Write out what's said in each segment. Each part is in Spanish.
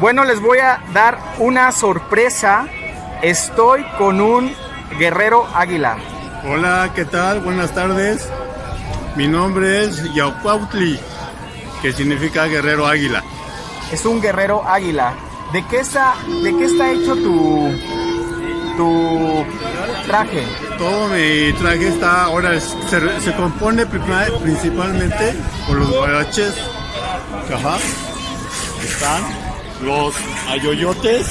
Bueno, les voy a dar una sorpresa. Estoy con un guerrero águila. Hola, ¿qué tal? Buenas tardes. Mi nombre es Yaucuautli, que significa guerrero águila. Es un guerrero águila. ¿De qué está, de qué está hecho tu, tu traje? Todo mi traje está ahora se, se compone principalmente por los guaraches. Ajá. Están los ayoyotes,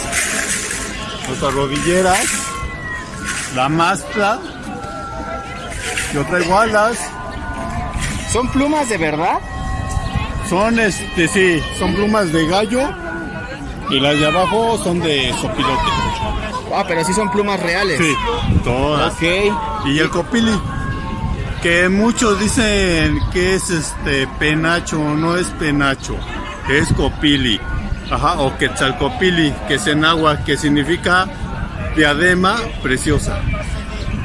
las rodilleras, la máscara. Yo traigo alas. ¿Son plumas de verdad? Son, este, sí, son plumas de gallo y las de abajo son de sopilote. Ah, pero sí son plumas reales. Sí, todas. Ok. Y el copili, que muchos dicen que es este penacho, no es penacho, es copili. Ajá, o quetzalcopili, que es en agua, que significa diadema preciosa.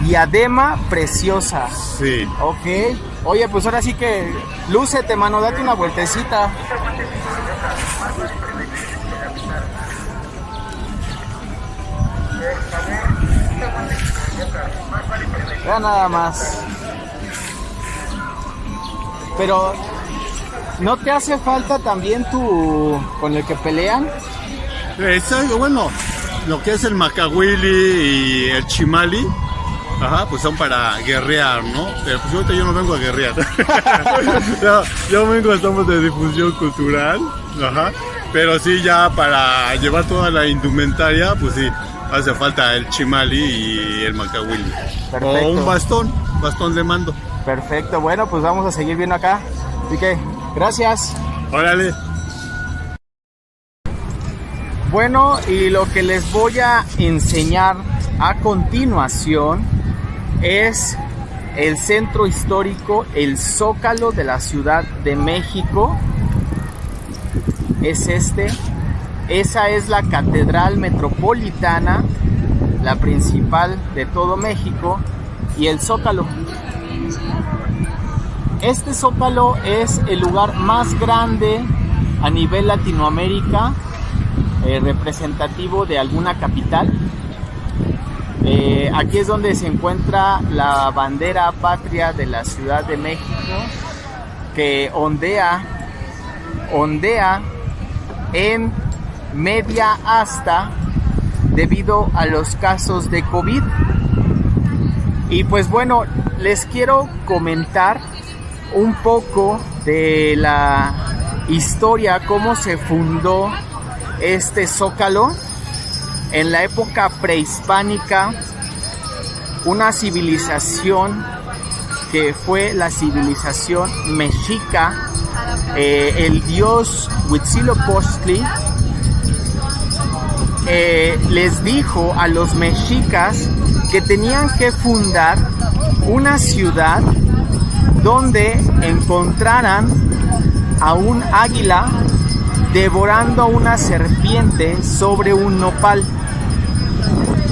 Diadema preciosa. Sí. Ok. Oye, pues ahora sí que lúcete, mano, date una vueltecita. Ya nada más. Pero, ¿no te hace falta también tu con el que pelean? Exacto, bueno, lo que es el macahuili y el chimali, Ajá, pues son para guerrear, ¿no? Pero pues ahorita yo no vengo a guerrear. yo vengo, estamos de difusión cultural, ajá. Pero sí, ya para llevar toda la indumentaria, pues sí, hace falta el chimali y el macahuili. O un bastón, bastón de mando. Perfecto, bueno, pues vamos a seguir viendo acá. Así que, gracias. Órale. Bueno, y lo que les voy a enseñar a continuación es el centro histórico, el Zócalo de la Ciudad de México. Es este. Esa es la Catedral Metropolitana, la principal de todo México, y el Zócalo. Este Zócalo es el lugar más grande a nivel Latinoamérica, eh, representativo de alguna capital. Eh, aquí es donde se encuentra la bandera patria de la Ciudad de México que ondea, ondea en media asta debido a los casos de COVID. Y pues bueno, les quiero comentar un poco de la historia, cómo se fundó este zócalo en la época prehispánica, una civilización que fue la civilización mexica, eh, el dios Huitzilopochtli eh, les dijo a los mexicas que tenían que fundar una ciudad donde encontraran a un águila devorando a una serpiente sobre un nopal.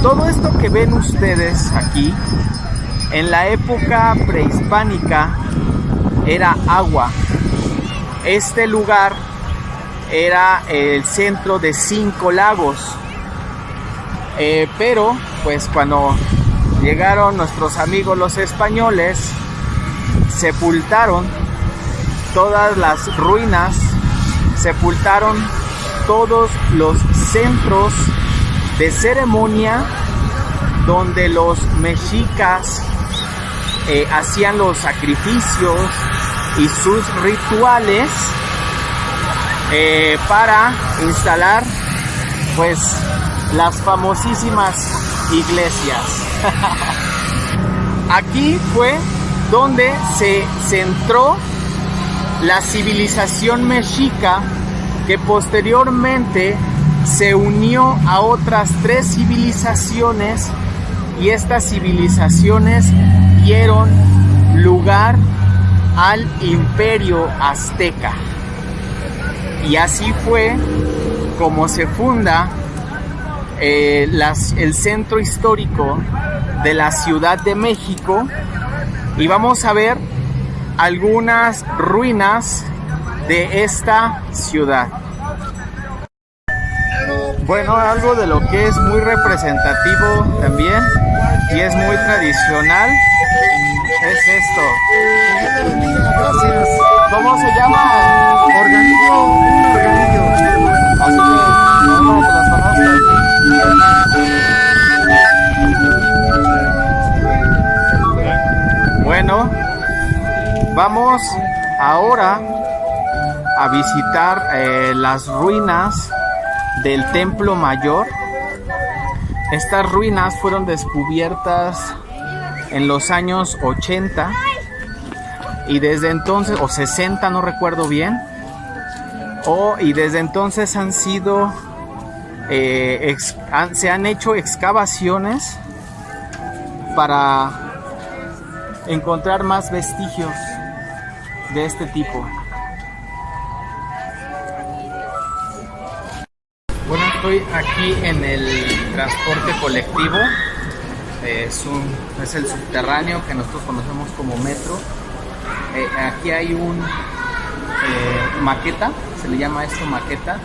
Todo esto que ven ustedes aquí, en la época prehispánica, era agua. Este lugar era el centro de cinco lagos. Eh, pero, pues cuando llegaron nuestros amigos los españoles, sepultaron todas las ruinas, sepultaron todos los centros de ceremonia donde los mexicas eh, hacían los sacrificios y sus rituales eh, para instalar pues las famosísimas iglesias. Aquí fue donde se centró la civilización mexica que posteriormente se unió a otras tres civilizaciones y estas civilizaciones dieron lugar al imperio azteca. Y así fue como se funda eh, el centro histórico de la Ciudad de México y vamos a ver algunas ruinas de esta ciudad. Bueno, algo de lo que es muy representativo también y es muy tradicional es esto. ¿Cómo se llama? Organillo, vamos ahora a visitar eh, las ruinas del Templo Mayor. Estas ruinas fueron descubiertas en los años 80 y desde entonces, o 60, no recuerdo bien, o, y desde entonces han sido, eh, se han hecho excavaciones para encontrar más vestigios de este tipo. Bueno, estoy aquí en el transporte colectivo. Es, un, es el subterráneo que nosotros conocemos como metro. Eh, aquí hay un eh, maqueta, se le llama esto maqueta,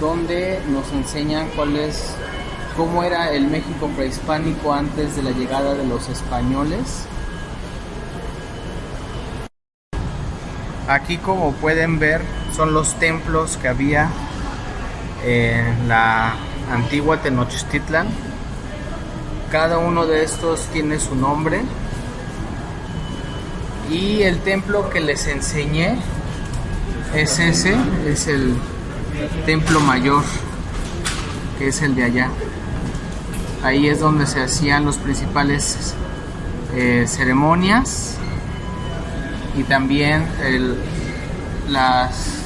donde nos enseñan cuál es, cómo era el México prehispánico antes de la llegada de los españoles. Aquí como pueden ver son los templos que había en la antigua Tenochtitlan. Cada uno de estos tiene su nombre. Y el templo que les enseñé es ese, es el templo mayor, que es el de allá. Ahí es donde se hacían los principales eh, ceremonias y también el, las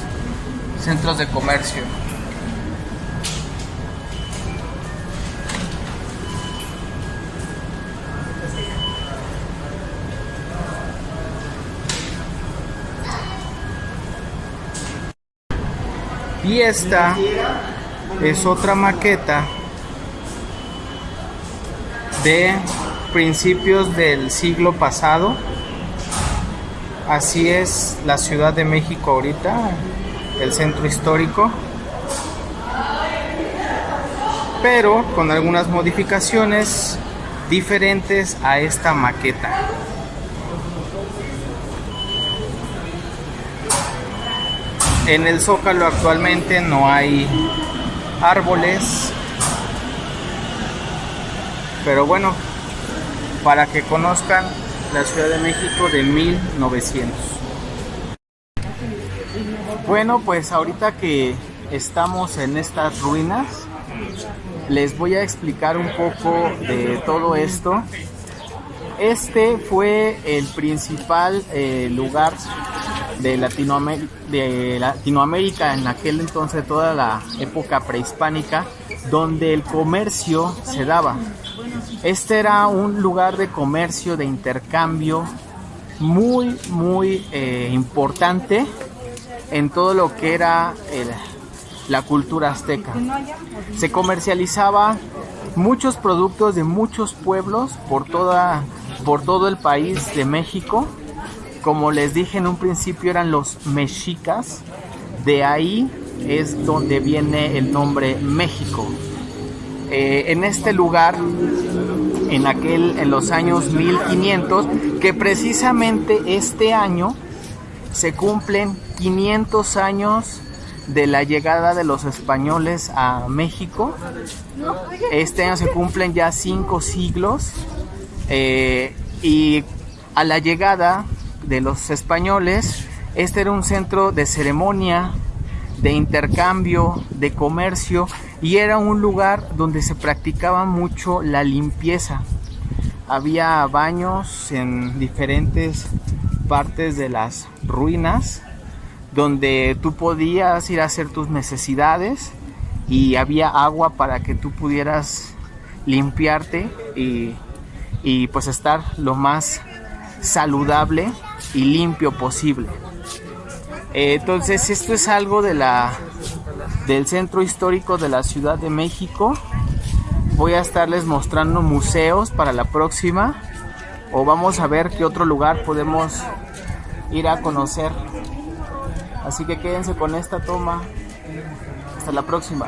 centros de comercio. Y esta es otra maqueta de principios del siglo pasado. Así es la Ciudad de México ahorita, el centro histórico. Pero con algunas modificaciones diferentes a esta maqueta. En el Zócalo actualmente no hay árboles. Pero bueno, para que conozcan la Ciudad de México de 1900. Bueno, pues ahorita que estamos en estas ruinas, les voy a explicar un poco de todo esto. Este fue el principal eh, lugar de, Latinoamérica, de Latinoamérica en aquel entonces, toda la época prehispánica, donde el comercio se daba. Este era un lugar de comercio, de intercambio muy, muy eh, importante en todo lo que era la cultura azteca. Se comercializaba muchos productos de muchos pueblos por, toda, por todo el país de México. Como les dije en un principio eran los mexicas. De ahí es donde viene el nombre México. Eh, en este lugar en aquel en los años 1500 que precisamente este año se cumplen 500 años de la llegada de los españoles a México. Este año se cumplen ya cinco siglos eh, y a la llegada de los españoles, este era un centro de ceremonia, de intercambio, de comercio y era un lugar donde se practicaba mucho la limpieza. Había baños en diferentes partes de las ruinas donde tú podías ir a hacer tus necesidades y había agua para que tú pudieras limpiarte y, y pues estar lo más saludable y limpio posible. Eh, entonces esto es algo de la del centro histórico de la Ciudad de México. Voy a estarles mostrando museos para la próxima o vamos a ver qué otro lugar podemos ir a conocer. Así que quédense con esta toma. Hasta la próxima.